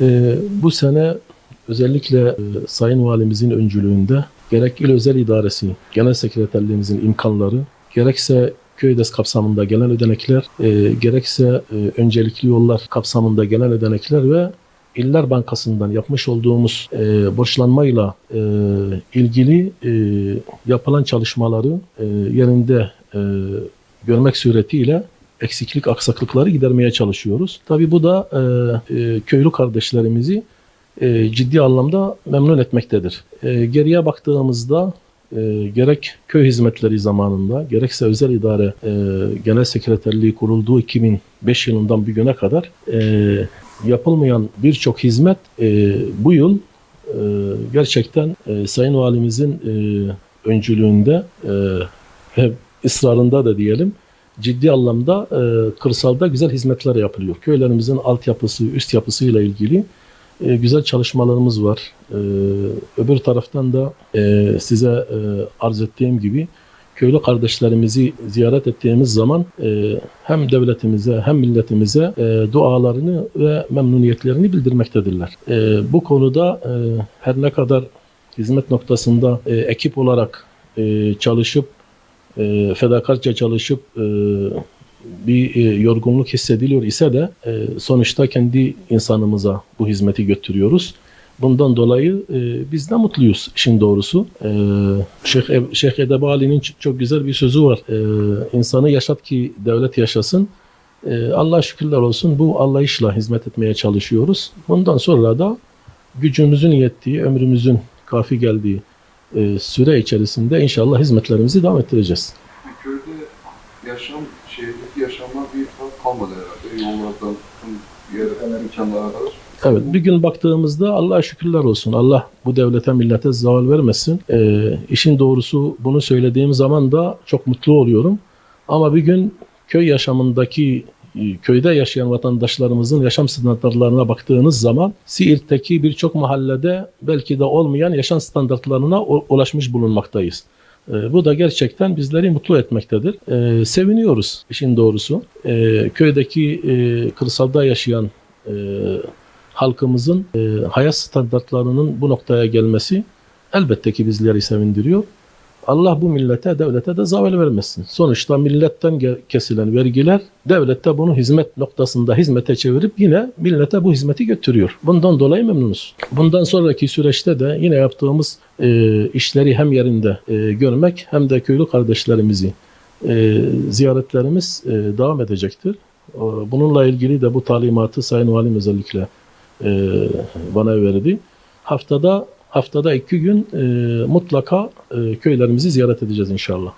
Ee, bu sene özellikle e, Sayın Valimizin öncülüğünde gerek il özel idaresi, genel sekreterliğimizin imkanları, gerekse köydes kapsamında gelen ödenekler, e, gerekse e, öncelikli yollar kapsamında gelen ödenekler ve İller Bankası'ndan yapmış olduğumuz e, borçlanmayla e, ilgili e, yapılan çalışmaları e, yerinde e, görmek suretiyle eksiklik, aksaklıkları gidermeye çalışıyoruz. Tabii bu da e, e, köylü kardeşlerimizi e, ciddi anlamda memnun etmektedir. E, geriye baktığımızda e, gerek köy hizmetleri zamanında gerekse özel idare e, genel sekreterliği kurulduğu 2005 yılından bugüne kadar e, yapılmayan birçok hizmet e, bu yıl e, gerçekten e, Sayın Valimizin e, öncülüğünde e, ve ısrarında da diyelim ciddi anlamda e, kırsalda güzel hizmetler yapılıyor. Köylerimizin altyapısı, üst yapısıyla ilgili e, güzel çalışmalarımız var. E, öbür taraftan da e, size e, arz ettiğim gibi köylü kardeşlerimizi ziyaret ettiğimiz zaman e, hem devletimize hem milletimize e, dualarını ve memnuniyetlerini bildirmektedirler. E, bu konuda e, her ne kadar hizmet noktasında e, ekip olarak e, çalışıp e, fedakarca çalışıp e, bir e, yorgunluk hissediliyor ise de e, sonuçta kendi insanımıza bu hizmeti götürüyoruz. Bundan dolayı e, biz de mutluyuz işin doğrusu. E, Şeyh, Eb- Şeyh Edebali'nin çok güzel bir sözü var. E, insanı yaşat ki devlet yaşasın. E, Allah şükürler olsun bu anlayışla hizmet etmeye çalışıyoruz. Bundan sonra da gücümüzün yettiği, ömrümüzün kafi geldiği e, süre içerisinde inşallah hizmetlerimizi devam ettireceğiz. Köyde yaşam, şehirdeki yaşamlar bir fark kalmadı herhalde. Yollardan yer imkanlara kadar. Evet, bir gün baktığımızda Allah'a şükürler olsun. Allah bu devlete, millete zaval vermesin. Ee, işin doğrusu bunu söylediğim zaman da çok mutlu oluyorum. Ama bir gün köy yaşamındaki, e, köyde yaşayan vatandaşlarımızın yaşam standartlarına baktığınız zaman Siirt'teki birçok mahallede belki de olmayan yaşam standartlarına ulaşmış bulunmaktayız. Ee, Bu da gerçekten bizleri mutlu etmektedir. Ee, seviniyoruz işin doğrusu. Köydeki e, kırsalda yaşayan e, halkımızın e, hayat standartlarının bu noktaya gelmesi elbette ki bizleri sevindiriyor. Allah bu millete, devlete de zavel vermesin. Sonuçta milletten kesilen vergiler devlette bunu hizmet noktasında hizmete çevirip yine millete bu hizmeti götürüyor. Bundan dolayı memnunuz. Bundan sonraki süreçte de yine yaptığımız e, işleri hem yerinde e, görmek hem de köylü kardeşlerimizi e, ziyaretlerimiz e, devam edecektir. E, Bununla ilgili de bu talimatı Sayın Valim özellikle e, bana verdi. Haftada haftada iki gün e, mutlaka e, köylerimizi ziyaret edeceğiz inşallah.